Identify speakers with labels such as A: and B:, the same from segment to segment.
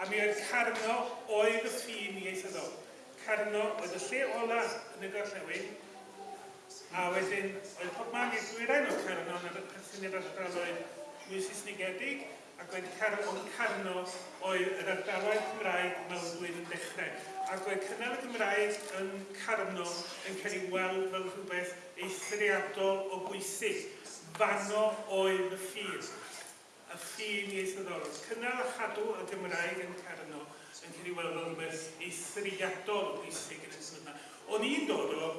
A: a mi oedd Carno oedd y ffin ieithyddol. Carno oedd y lle ola yn y gorllewin, a wedyn oedd pob man i'r dwyrain o Carno yn y perthyn i'r ardaloedd mwy Saesnigedig, ac oedd Carno, Carno oedd yr ardaloedd Cymraeg mewnblwydd yn dechrau. Ac oedd cynnal y Gymraeg yn Carno yn cael ei weld fel rhywbeth eithriadol o bwysig. Fano oedd y ffin a ffin ieithyddol. Cynnal a chadw y Gymraeg yn Cerno yn cael ei weld fel rhywbeth eithriadol bwysig yn ysyn yma. O'n i'n dod o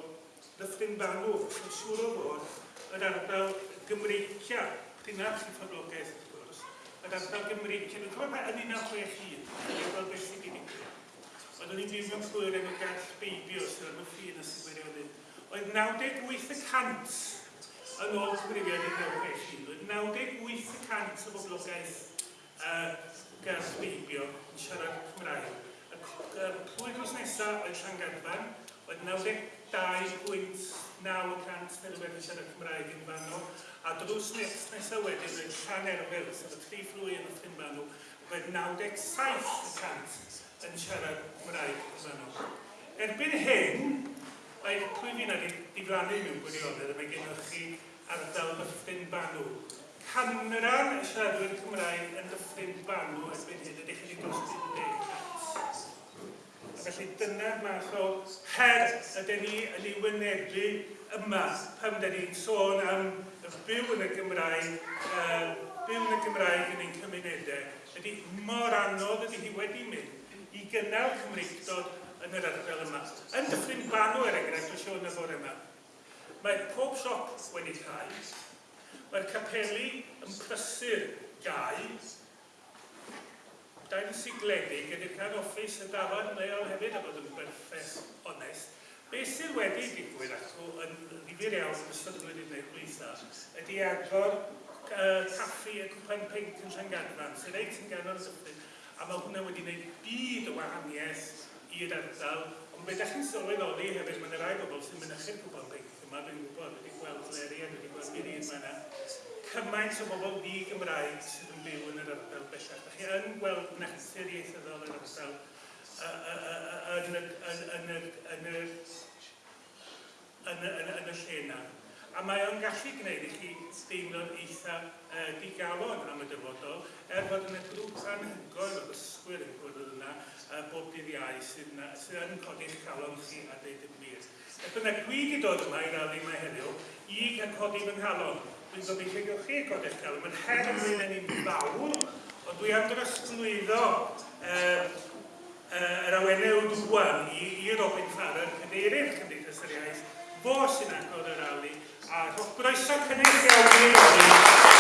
A: Dyffryn Banw, yn siŵr o fod yr ardal Gymreicia, dyna chi ffodlogaeth wrth gwrs, yr ardal Gymreicia, dwi'n cofio mae yn 1961, yn fel beth sydd i ddigwydd. Ond o'n i'n byw mewn llwyr yn y gall beibio sydd yn y ffin a sydd wedi oedd. Oedd 98% yn ôl ysgrifiad i'r ymwneud â chi, 98% o boblogaeth uh, gall beibio yn siarad Cymraeg. Y plwy glos nesaf oedd Llangadfan, oedd 92.9% neu rhywbeth yn siarad Cymraeg yn fanno, a drws nesaf wedyn oedd Llan Wils, sef y tri fflwy yn y ffyn fan oedd 97% yn siarad Cymraeg yn fanno. Erbyn hyn, Mae pwy fi'n adi diflannu mewn gwirionedd a mae gennych chi canran y siaradwyr Cymraeg yn dyffryn banw erbyn hyn ydych yn eich unig Felly dyna'r math o her ydyn ni yn ei wynebu yma pan ydyn ni'n sôn am y byw yn y Gymraeg, uh, byw yn y Gymraeg yn ein cymunedau. Ydy mor anodd ydy hi wedi mynd i gynnal Cymreigdod yn yr ardal yma. Yn dyffryn banw er enghraifft o Sion y bore yma. Mae pob siop wedi cael, Mae'r capeli yn prysur gau. Da'n sigledig ydy'r cael offis y dafod leol hefyd a bod yn berffeth onest. Be sydd wedi digwydd acw yn ddifur iawn yn ystod y wedi gwneud gweitha ydy agor uh, caffi y cwpan pink yn Llangadfan sy'n ei tynganol syffryd a mae hwnna wedi gwneud byd o wahaniaeth i'r ardal ond beth ydych chi'n sylweddoli hefyd mae'n yna rai bobl sy'n mynychu'r cwpan pink yma dwi'n gwybod wedi gweld leri a wedi gweld yma yna, cymaint o bobl di Gymraeg sydd yn byw yn yr ardal bellach. Dach chi yn gweld nachthyr ieithyddol yn yr ardal yn y lle yna a mae o'n gallu gwneud i chi deimlo'n eitha uh, digalon am y dyfodol, er bod yna grŵp anhygoel o ddysgwyr yn gwrdd yna uh, bob dydd iau sydd, na, sydd yn codi'ch calon chi a deud y gwir. Ac yna dwi wedi dod yma i rali yma heddiw i gael codi fy nghalon. Dwi'n gobeithio gewch chi codi'ch calon. Mae'n her yn mynd yn un fawr, ond dwi am drosglwyddo uh, uh, yr awenau dwan i, i Robin Farrer, cyneirir Cymdeithas yr Iaith, fo sy'n agor yr rali, A roedd groeso cynnig iawn i